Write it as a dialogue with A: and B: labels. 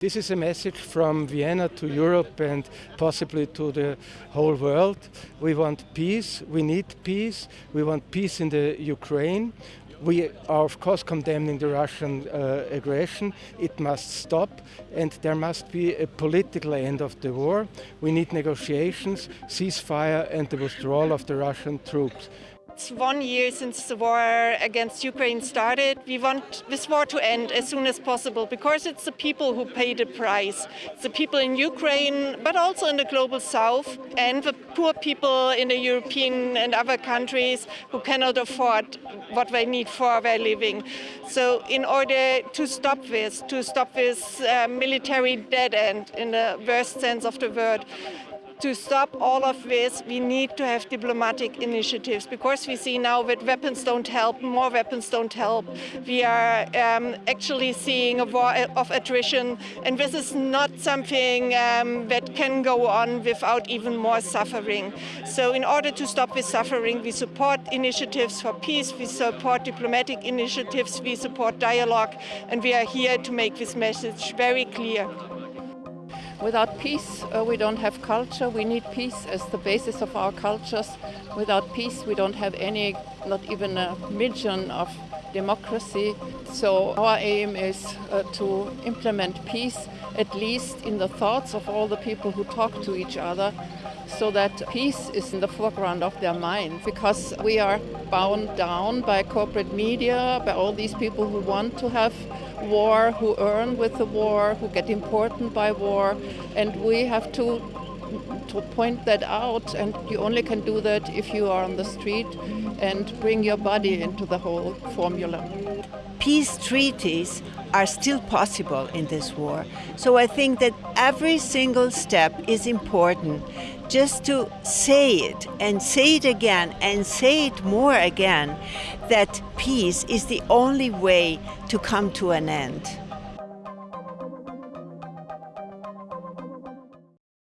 A: This is a message from Vienna to Europe and possibly to the whole world. We want peace, we need peace, we want peace in the Ukraine. We are of course condemning the Russian uh, aggression. It must stop and there must be a political end of the war. We need negotiations, ceasefire and the withdrawal of the Russian troops.
B: It's one year since the war against Ukraine started. We want this war to end as soon as possible because it's the people who pay the price. It's the people in Ukraine, but also in the global south, and the poor people in the European and other countries who cannot afford what they need for their living. So in order to stop this, to stop this uh, military dead end in the worst sense of the word, to stop all of this, we need to have diplomatic initiatives because we see now that weapons don't help, more weapons don't help. We are um, actually seeing a war of attrition, and this is not something um, that can go on without even more suffering. So in order to stop this suffering, we support initiatives for peace, we support diplomatic initiatives, we support dialogue, and we are here to make this message very clear.
C: Without peace, uh, we don't have culture. We need peace as the basis of our cultures. Without peace, we don't have any, not even a million of democracy. So our aim is uh, to implement peace, at least in the thoughts of all the people who talk to each other, so that peace is in the foreground of their mind. Because we are bound down by corporate media, by all these people who want to have war, who earn with the war, who get important by war, and we have to to point that out and you only can do that if you are on the street and bring your body into the whole formula.
D: Peace treaties are still possible in this war. So I think that every single step is important just to say it and say it again and say it more again that peace is the only way to come to an end.